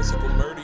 Physical murder.